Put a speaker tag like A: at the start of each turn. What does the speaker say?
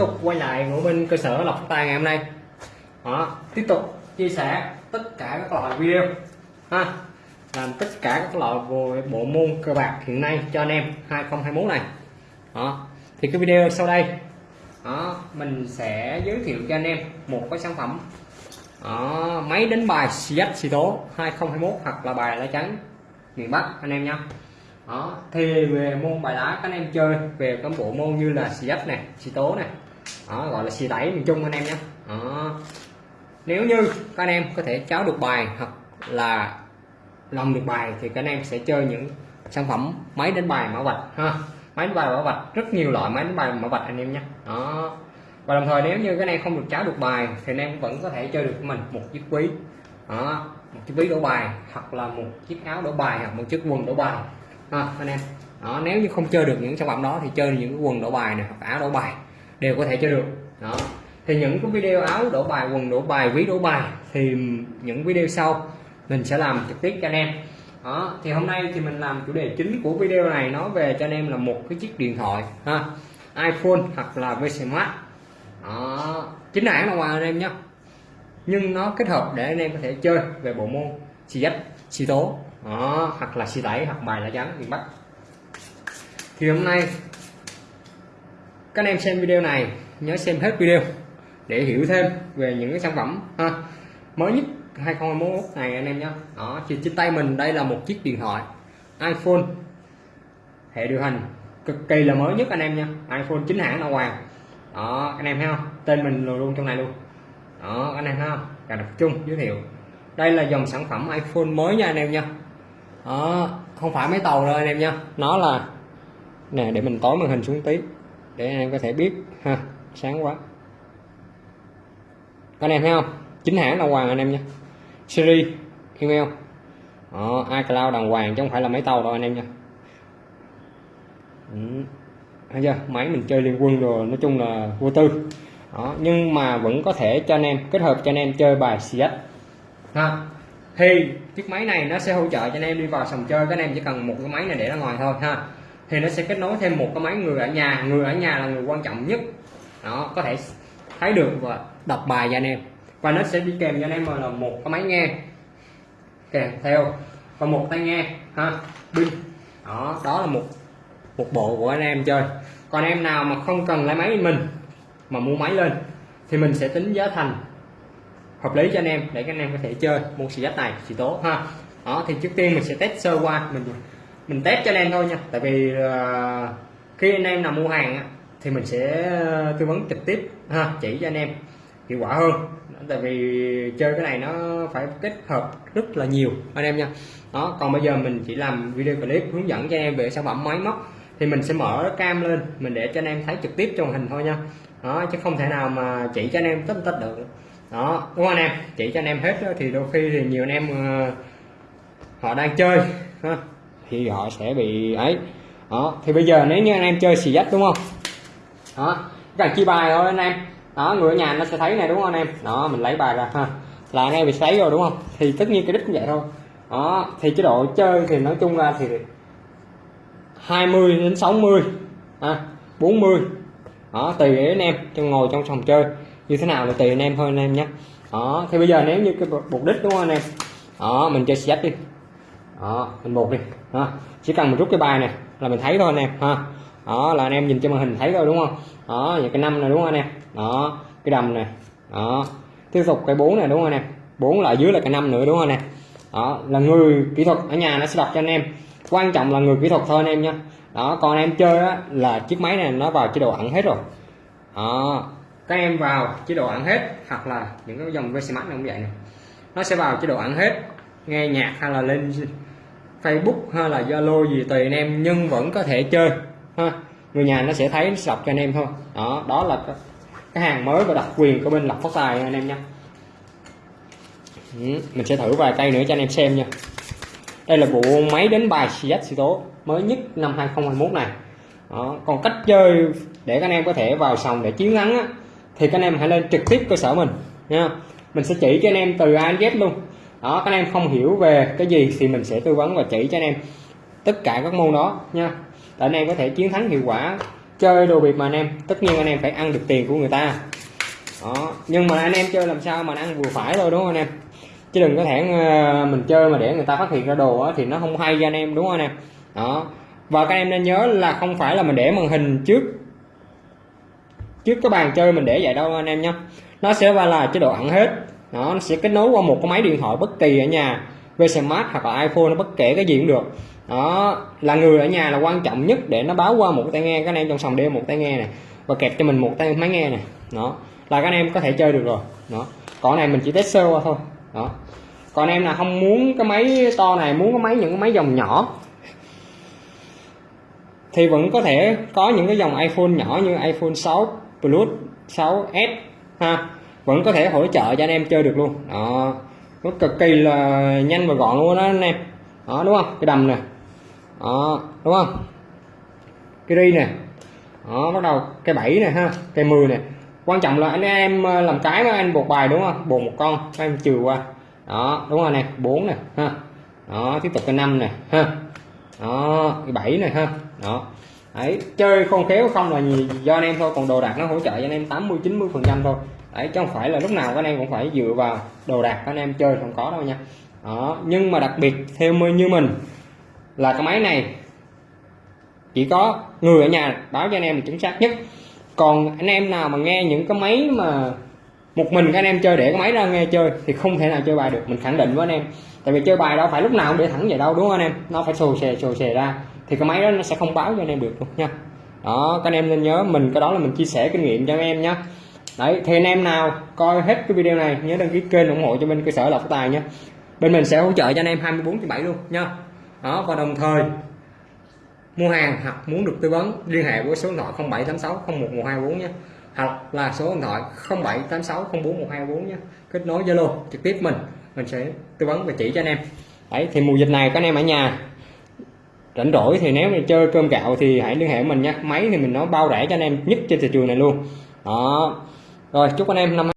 A: tục quay lại của bên cơ sở lọc tài ngày hôm nay. Đó tiếp tục chia sẻ tất cả các loại video ha làm tất cả các loại về bộ môn cơ bạc hiện nay cho anh em 2021 này. Đó thì cái video sau đây đó mình sẽ giới thiệu cho anh em một cái sản phẩm. Đó, máy đánh bài siết xì tố 2021 hoặc là bài lá trắng miền Bắc anh em nhá, đó thì về môn bài lá các anh em chơi về các bộ môn như là xì dách này xì tố này đó gọi là xì tẩy miền trung anh em nhé. Đó. Nếu như các anh em có thể cháo được bài hoặc là lòng được bài thì các anh em sẽ chơi những sản phẩm máy đánh bài mã vạch ha. Máy đánh bài mã vạch rất nhiều loại máy đánh bài mã vạch anh em nhé. Đó. Và đồng thời nếu như cái này không được cháo được bài thì anh em vẫn có thể chơi được mình một chiếc quý, đó một chiếc ví đổ bài hoặc là một chiếc áo đổ bài hoặc một chiếc quần đổ bài ha anh em. Đó nếu như không chơi được những sản phẩm đó thì chơi những cái quần đổ bài này hoặc áo đổ bài đều có thể chơi được. Đó. Thì những cái video áo đổ bài quần đổ bài ví đổ bài thì những video sau mình sẽ làm trực tiếp cho anh em. Đó. Thì hôm nay thì mình làm chủ đề chính của video này nói về cho anh em là một cái chiếc điện thoại ha iPhone hoặc là VC Max đó. Chính hãng là ngoài anh em nhé nhưng nó kết hợp để anh em có thể chơi về bộ môn xì dách xì tố đó, hoặc là xì tẩy hoặc bài lá trắng miền Bắc thì hôm nay các anh em xem video này, nhớ xem hết video để hiểu thêm về những cái sản phẩm, ha. Mới nhất 2021 này anh em nhé đó thì trên tay mình đây là một chiếc điện thoại iPhone. Hệ điều hành cực kỳ là mới nhất anh em nha iPhone chính hãng là hoàng. Đó, anh em thấy không? Tên mình luôn trong này luôn. Đó, anh em thấy không? Cả đặc chung, giới thiệu. Đây là dòng sản phẩm iPhone mới nha anh em nha đó, không phải máy tàu đâu anh em nha nó là, nè, để mình tối màn hình xuống tí để anh em có thể biết ha sáng quá. Các anh em thấy không? Chính hãng đàng hoàng anh em nha. Siri email. Đó, iCloud đàng hoàng chứ không phải là máy tàu đâu anh em nha. Ừ. thấy chưa? Máy mình chơi liên quân rồi nói chung là vô tư. Đó nhưng mà vẫn có thể cho anh em kết hợp cho anh em chơi bài CS ha thì chiếc máy này nó sẽ hỗ trợ cho anh em đi vào sòng chơi. Các anh em chỉ cần một cái máy này để ra ngoài thôi ha thì nó sẽ kết nối thêm một cái máy người ở nhà. Người ở nhà là người quan trọng nhất. Nó có thể thấy được và đọc bài cho anh em. Và nó sẽ đi kèm cho anh em là một cái máy nghe. Kèm theo. Và một tai nghe, ha, pin. Đó đó là một một bộ của anh em chơi. Còn em nào mà không cần lấy máy mình, mà mua máy lên, thì mình sẽ tính giá thành hợp lý cho anh em, để các anh em có thể chơi môn xì dách này, xì tố, ha. Đó, thì trước tiên mình sẽ test sơ qua, mình mình test cho anh em thôi nha. Tại vì uh, khi anh em nào mua hàng thì mình sẽ ờ, tư vấn trực tiếp ha chỉ cho anh em hiệu quả hơn. Tại vì chơi cái này nó phải kết hợp rất là nhiều anh em nha. Đó còn bây giờ mình chỉ làm video clip hướng dẫn cho anh em về sản phẩm máy móc thì mình sẽ mở cam lên mình để cho anh em thấy trực tiếp trong hình thôi nha. Đó chứ không thể nào mà chỉ cho anh em tất tất được. Đó đúng không anh em? Chỉ cho anh em hết thì đôi khi thì nhiều anh em ờ, họ đang chơi ha, thì họ sẽ bị ấy. Đó thì bây giờ nếu như anh em chơi xì dách đúng không? Đó cần chi bài thôi anh em. Đó người ở nhà nó sẽ thấy này đúng không anh em? Đó mình lấy bài ra ha. Là anh em bị sấy rồi đúng không? Thì tất nhiên cái đích cũng vậy thôi. Đó thì chế độ chơi thì nói chung ra thì 20 đến 60 à, 40 đó tùy anh em trong ngồi trong phòng chơi. Như thế nào là tùy anh em thôi anh em nhé. Đó thì bây giờ nếu như cái mục đích đúng không anh em? Đó mình chơi xét đi đó mình một đi đó chỉ cần mình rút cái bài này là mình thấy thôi anh em ha. Đó là anh em nhìn trên màn hình thấy rồi đúng không? Đó những cái năm này đúng không anh em? Đó cái đầm này đó. Tiếp tục cái bốn này đúng không anh em? Bốn là dưới là cái năm nữa đúng không anh em? Đó là người kỹ thuật ở nhà nó sẽ đọc cho anh em. Quan trọng là người kỹ thuật thôi anh em nhé đó còn em chơi á, là chiếc máy này nó vào chế độ ẩn hết rồi. Đó các em vào chế độ ẩn hết hoặc là những cái dòng VC Max cũng vậy này nó sẽ vào chế độ ẩn hết nghe nhạc hay là lên Facebook hay là Zalo gì tùy anh em nhưng vẫn có thể chơi ha. Người nhà nó sẽ thấy sọc cho anh em thôi. Đó đó là cái, cái hàng mới và đặc quyền của bên lọc phát tài anh em nha. Ừ, mình sẽ thử vài cây nữa cho anh em xem nha. Đây là bộ máy đánh bài CZ xì tố mới nhất năm 2021 này. Đó. còn cách chơi để các anh em có thể vào sòng để chiến thắng á, thì các anh em hãy lên trực tiếp cơ sở mình nha. Mình sẽ chỉ cho anh em từ A đến Z luôn đó các anh em không hiểu về cái gì thì mình sẽ tư vấn và chỉ cho anh em tất cả các môn đó nha. Để anh em có thể chiến thắng hiệu quả chơi đồ biệt mà anh em tất nhiên anh em phải ăn được tiền của người ta. Đó nhưng mà anh em chơi làm sao mà ăn vừa phải thôi đúng không anh em? Chứ đừng có thể ờ, mình chơi mà để người ta phát hiện ra đồ đó, thì nó không hay cho anh em đúng không anh em? Đó và các em nên nhớ là không phải là mình để màn hình trước trước cái bàn chơi mình để vậy đâu anh em nhé nó sẽ là chế độ ẩn hết đó, nó sẽ kết nối qua một cái máy điện thoại bất kỳ ở nhà vsmart smart hoặc là iphone nó bất kể cái gì cũng được. Đó là người ở nhà là quan trọng nhất để nó báo qua một cái tai nghe các anh em trong phòng đeo một tai nghe này và kẹp cho mình một tay máy nghe này. Đó là các anh em có thể chơi được rồi. Đó còn này mình chỉ test sơ qua thôi. Đó còn em là không muốn cái máy to này muốn cái máy những cái máy dòng nhỏ. Thì vẫn có thể có những cái dòng iPhone nhỏ như iPhone 6 Plus 6s ha vẫn có thể hỗ trợ cho anh em chơi được luôn. Đó. Nó cực kỳ là nhanh và gọn luôn đó anh em. Đó, đúng không? Cái đầm nè. Đó, đúng không? Cái ri nè. Đó, bắt đầu cái bảy nè ha, cái 10 nè. Quan trọng là anh em ờ, làm cái mà anh buộc bài đúng không? Buộc một con em trừ qua. Đó, đúng rồi nè. Bốn nè, ha. Đó, tiếp tục cái năm nè, ha. Đó, cái bảy này ha. Đó. Đấy, chơi không khéo không là gì do anh em thôi, còn đồ đạc nó hỗ trợ cho anh em 80 90 phần trăm thôi đấy, chứ không phải là lúc nào các anh em cũng phải dựa vào đồ đạc các anh em chơi, không có đâu nha. Đó, nhưng mà đặc biệt theo như mình là cái máy này, chỉ có người ở nhà báo cho anh em là chính xác nhất. Còn anh em nào mà nghe những cái máy mà một mình các anh em chơi, để cái máy ra nghe chơi thì không thể nào chơi bài được, mình khẳng định với anh em. Tại vì chơi bài đâu phải lúc nào cũng để thẳng vậy đâu, đúng không anh em? Nó phải xù xè xù xè ra, thì cái máy đó nó sẽ không báo cho anh em được luôn nha. Đó, các anh em nên nhớ, mình cái đó là mình chia sẻ kinh nghiệm cho anh em nhé đấy, thì anh em nào coi hết cái video này, nhớ đăng ký kênh ủng hộ cho bên cơ sở lộc tài nhé. Bên mình sẽ hỗ trợ cho anh em 24 trên 7 luôn nha đó, và đồng thời, mua hàng hoặc muốn được tư vấn, liên hệ với số điện thoại 0786 01124 nhé. Hoặc là số điện thoại 0786 04124 nhé. Kết nối Zalo trực tiếp mình mình sẽ tư vấn và chỉ cho anh em. Đấy, thì mùa dịch này các anh em ở nhà rảnh rỗi thì nếu mình chơi cơm gạo thì hãy liên hệ mình nha máy thì mình nó bao rẻ cho anh em nhất trên thị trường này luôn. Đó rồi chúc anh em năm